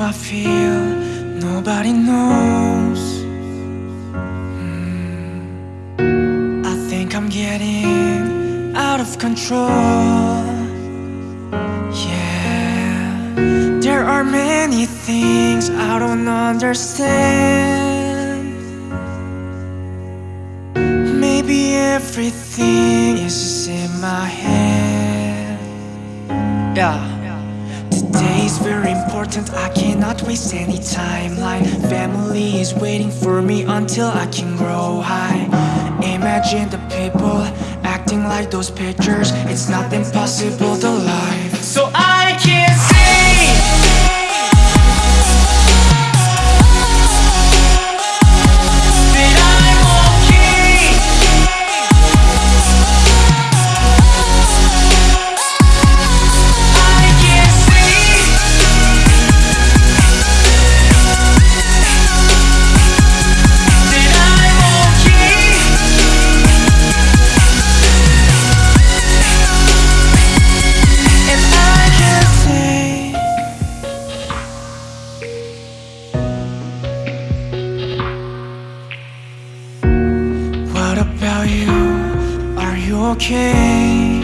I feel nobody knows. Hmm. I think I'm getting out of control. Yeah. There are many things I don't understand. Maybe everything is just in my head. Yeah Today is very important, I cannot waste any timeline Family is waiting for me until I can grow high. Imagine the people acting like those pictures. It's not impossible to okay?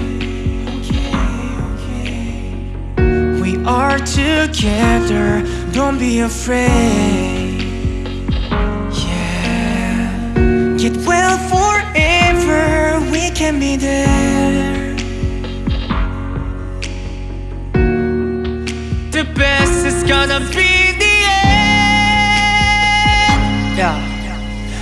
We are together, don't be afraid. Yeah, get well forever, we can be there. The best is gonna be the end. Yeah.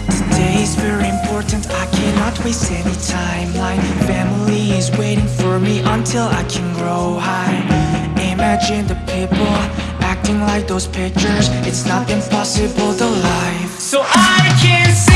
Today is very important, I cannot waste any timeline Family is waiting for me until I can grow high. Imagine the people acting like those pictures. It's not impossible to life So I can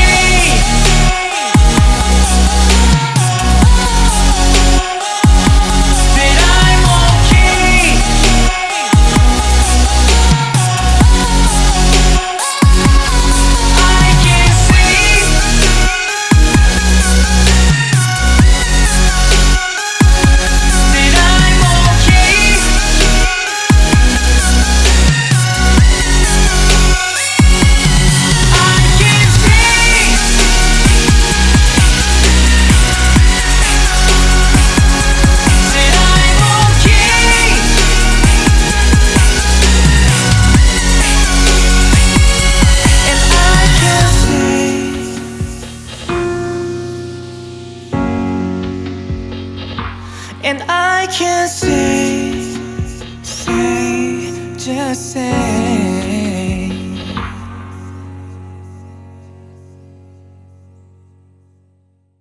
And I can't say Say, just say